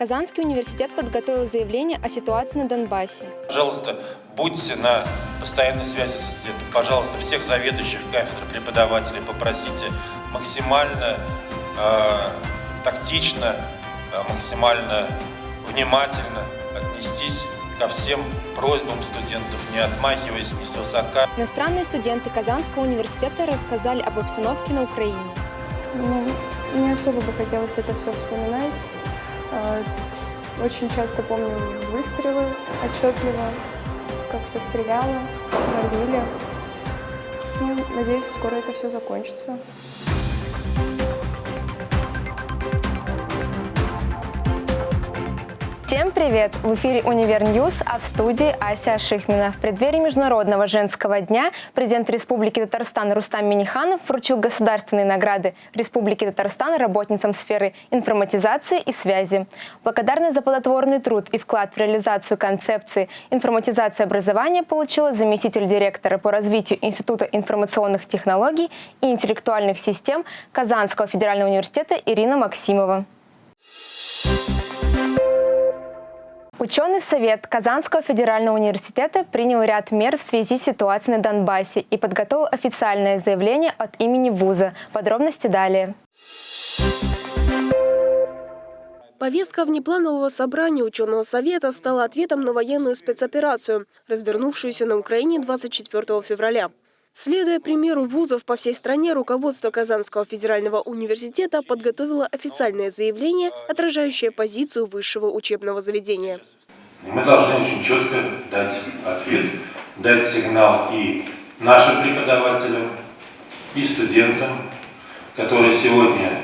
Казанский университет подготовил заявление о ситуации на Донбассе. Пожалуйста, будьте на постоянной связи со студентом. Пожалуйста, всех заведующих кафедр, преподавателей попросите максимально э, тактично, э, максимально внимательно отнестись ко всем просьбам студентов, не отмахиваясь ни свысока. Иностранные студенты Казанского университета рассказали об обстановке на Украине. Ну, не особо бы хотелось это все вспоминать. А, Очень часто помню выстрелы отчетливо, как все стреляло, бомбили. Ну, надеюсь, скоро это все закончится. Всем привет! В эфире «Универ News», а в студии Ася Шихмина. В преддверии Международного женского дня президент Республики Татарстан Рустам Миниханов вручил государственные награды Республики Татарстан работницам сферы информатизации и связи. Благодарность за плодотворный труд и вклад в реализацию концепции информатизации образования получила заместитель директора по развитию Института информационных технологий и интеллектуальных систем Казанского федерального университета Ирина Максимова. Ученый совет Казанского федерального университета принял ряд мер в связи с ситуацией на Донбассе и подготовил официальное заявление от имени вуза. Подробности далее. Повестка внепланового собрания ученого совета стала ответом на военную спецоперацию, развернувшуюся на Украине 24 февраля. Следуя примеру вузов по всей стране, руководство Казанского федерального университета подготовило официальное заявление, отражающее позицию высшего учебного заведения. Мы должны очень четко дать ответ, дать сигнал и нашим преподавателям, и студентам, которые сегодня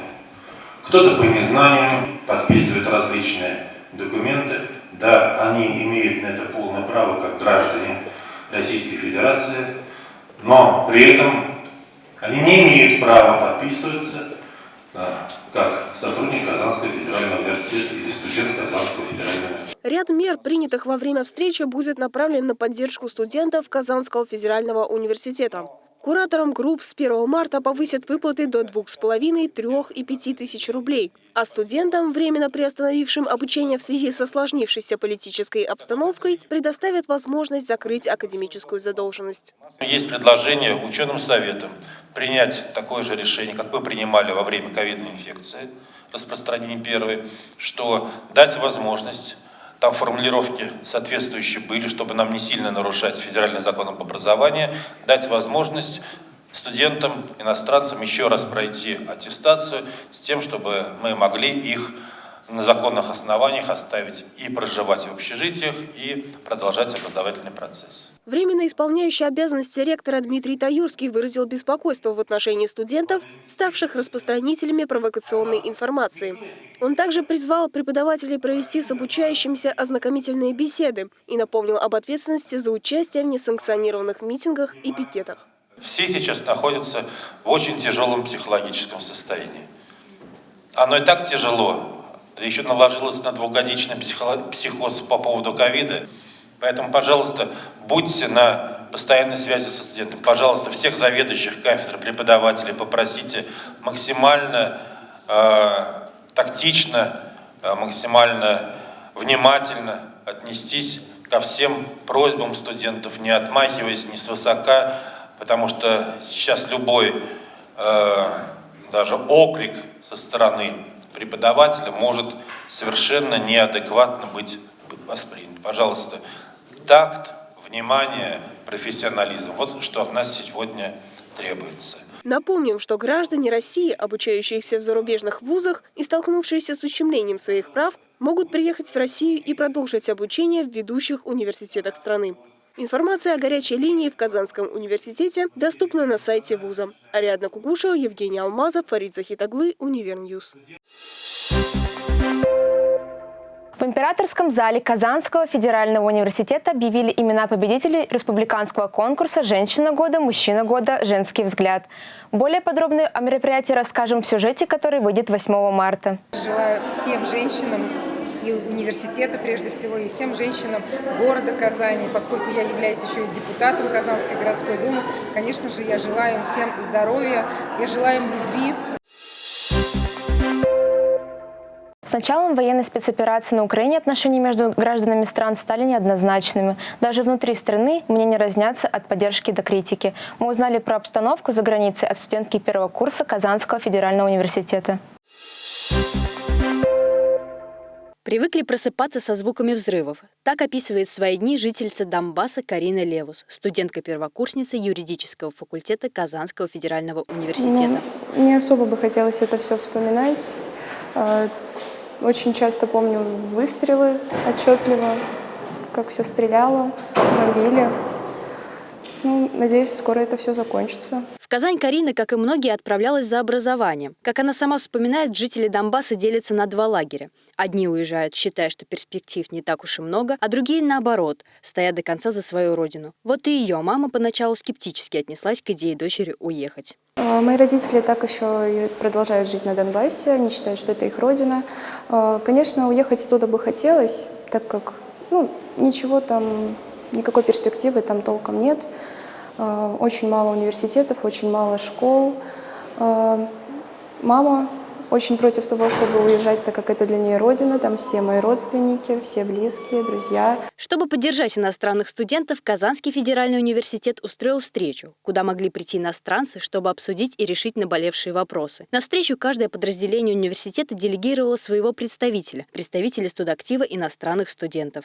кто-то по незнанию подписывает различные документы. Да, они имеют на это полное право, как граждане Российской Федерации, но при этом они не имеют права подписываться как сотрудник Казанского федерального университета или студент Казанского федерального университета. Ряд мер, принятых во время встречи, будет направлен на поддержку студентов Казанского федерального университета. Кураторам групп с 1 марта повысят выплаты до 2,5, 3 и 5 тысяч рублей. А студентам, временно приостановившим обучение в связи с осложнившейся политической обстановкой, предоставят возможность закрыть академическую задолженность. Есть предложение ученым советам принять такое же решение, как вы принимали во время ковидной инфекции, распространения первой, что дать возможность там формулировки соответствующие были, чтобы нам не сильно нарушать федеральный закон об образовании, дать возможность студентам, иностранцам еще раз пройти аттестацию с тем, чтобы мы могли их на законных основаниях оставить и проживать в общежитиях, и продолжать образовательный процесс. Временно исполняющий обязанности ректора Дмитрий Таюрский выразил беспокойство в отношении студентов, ставших распространителями провокационной информации. Он также призвал преподавателей провести с обучающимися ознакомительные беседы и напомнил об ответственности за участие в несанкционированных митингах и пикетах. Все сейчас находятся в очень тяжелом психологическом состоянии. Оно и так тяжело, еще наложилось на двухгодичный психоз по поводу ковида. Поэтому, пожалуйста, будьте на постоянной связи со студентом. Пожалуйста, всех заведующих кафедр, преподавателей попросите максимально э, тактично, э, максимально внимательно отнестись ко всем просьбам студентов, не отмахиваясь ни свысока, потому что сейчас любой э, даже окрик со стороны преподавателя может совершенно неадекватно быть воспринят. Пожалуйста, такт, внимание, профессионализм. Вот что от нас сегодня требуется. Напомним, что граждане России, обучающиеся в зарубежных вузах и столкнувшиеся с ущемлением своих прав, могут приехать в Россию и продолжить обучение в ведущих университетах страны. Информация о горячей линии в Казанском университете доступна на сайте вуза. Ариадна Кугушева, Евгений Алмазов, Фарид Захитоглы, Универ News. В императорском зале Казанского федерального университета объявили имена победителей республиканского конкурса «Женщина года», «Мужчина года», «Женский взгляд». Более подробно о мероприятии расскажем в сюжете, который выйдет 8 марта. Желаю всем женщинам и университета, прежде всего, и всем женщинам города Казани, поскольку я являюсь еще и депутатом Казанской городской думы, конечно же, я желаю им всем здоровья, я желаю им любви, началом военной спецоперации на Украине отношения между гражданами стран стали неоднозначными. Даже внутри страны мнения разнятся от поддержки до критики. Мы узнали про обстановку за границей от студентки первого курса Казанского федерального университета. Привыкли просыпаться со звуками взрывов. Так описывает свои дни жительница Донбасса Карина Левус, студентка-первокурсница юридического факультета Казанского федерального университета. Ну, не особо бы хотелось это все вспоминать. А, Очень часто помню выстрелы отчетливо, как все стреляло, бомбили. Ну, надеюсь, скоро это все закончится. В Казань Карина, как и многие, отправлялась за образованием. Как она сама вспоминает, жители Донбасса делятся на два лагеря. Одни уезжают, считая, что перспектив не так уж и много, а другие, наоборот, стоят до конца за свою родину. Вот и ее мама поначалу скептически отнеслась к идее дочери уехать. А, Мои родители так еще и продолжают жить на Донбассе, они считают, что это их родина. А, Конечно, уехать оттуда бы хотелось, так как ну, ничего там, никакой перспективы там толком нет. А, Очень мало университетов, очень мало школ. А, Мама очень против того, чтобы уезжать, так как это для нее родина, там все мои родственники, все близкие, друзья. Чтобы поддержать иностранных студентов, Казанский федеральный университет устроил встречу, куда могли прийти иностранцы, чтобы обсудить и решить наболевшие вопросы. На встречу каждое подразделение университета делегировало своего представителя, представителя студактива иностранных студентов.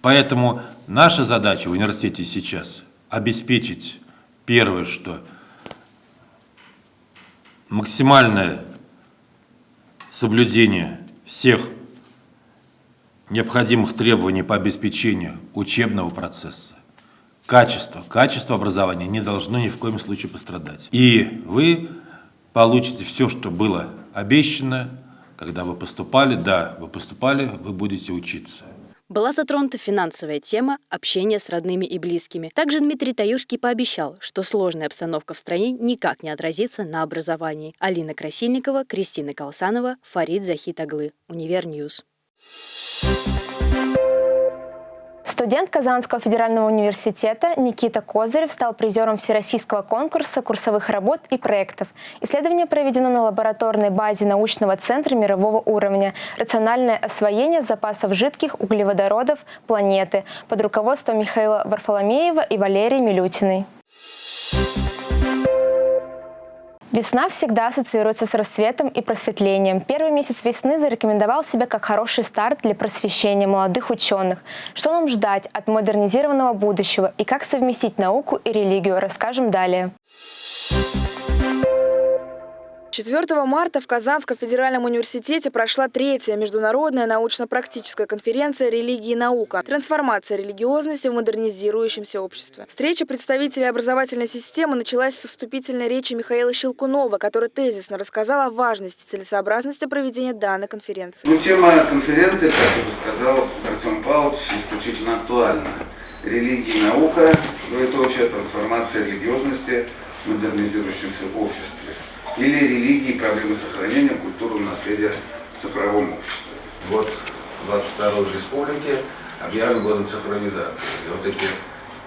Поэтому наша задача в университете сейчас обеспечить первое, что максимальное соблюдение всех необходимых требований по обеспечению учебного процесса. Качество, качество образования не должно ни в коем случае пострадать. И вы получите все, что было обещано, когда вы поступали. Да, вы поступали, вы будете учиться. Была затронута финансовая тема общения с родными и близкими. Также Дмитрий Таюрский пообещал, что сложная обстановка в стране никак не отразится на образовании. Алина Красильникова, Кристина Колсанова, Фарид Захитоглы. Univer News. Студент Казанского федерального университета Никита Козырев стал призером Всероссийского конкурса курсовых работ и проектов. Исследование проведено на лабораторной базе научного центра мирового уровня «Рациональное освоение запасов жидких углеводородов планеты» под руководством Михаила Варфоломеева и Валерии Милютиной. Весна всегда ассоциируется с рассветом и просветлением. Первый месяц весны зарекомендовал себя как хороший старт для просвещения молодых ученых. Что нам ждать от модернизированного будущего и как совместить науку и религию, расскажем далее. 4 марта в Казанском федеральном университете прошла третья международная научно-практическая конференция «Религия и наука. Трансформация религиозности в модернизирующемся обществе». Встреча представителей образовательной системы началась со вступительной речи Михаила Щелкунова, который тезисно рассказал о важности целесообразности проведения данной конференции. Ну, тема конференции, как уже сказал Артем Павлович, исключительно актуальна. Религия и наука, двоеточие, трансформация религиозности в модернизирующемся обществе. Или религии проблемы сохранения культурного наследия в цифровом обществе. Год 22 республики объявлен годом цифровизации. И вот эти,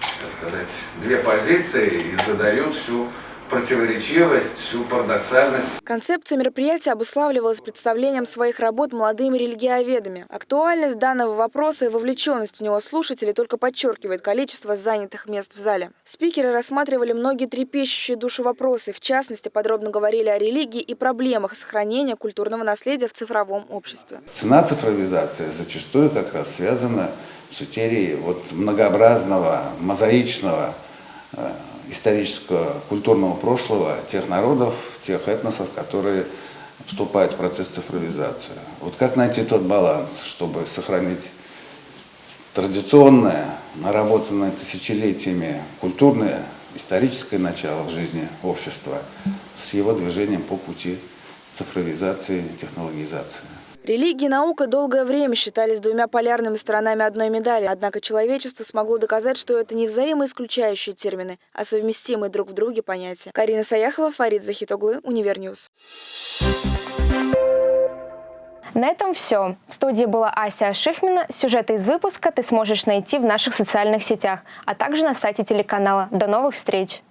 так сказать, две позиции и задают всю противоречивость, всю парадоксальность Концепция мероприятия обуславливалась представлением своих работ молодыми религиоведами. Актуальность данного вопроса и вовлеченность в него слушателей только подчеркивает количество занятых мест в зале. Спикеры рассматривали многие трепещущие душу вопросы, в частности, подробно говорили о религии и проблемах сохранения культурного наследия в цифровом обществе. Цена цифровизации зачастую как раз связана с утерей вот многообразного, мозаичного э, исторического, культурного прошлого тех народов, тех этносов, которые вступают в процесс цифровизации. Вот как найти тот баланс, чтобы сохранить традиционное, наработанное тысячелетиями культурное, историческое начало в жизни общества с его движением по пути цифровизации, технологизации. Религия и наука долгое время считались двумя полярными сторонами одной медали, однако человечество смогло доказать, что это не взаимоисключающие термины, а совместимые друг в друге понятия. Карина Саяхова, Фарид Захитоглы, Univer News. На этом все. В студии была Ася Шихмина. Сюжеты из выпуска ты сможешь найти в наших социальных сетях, а также на сайте телеканала. До новых встреч!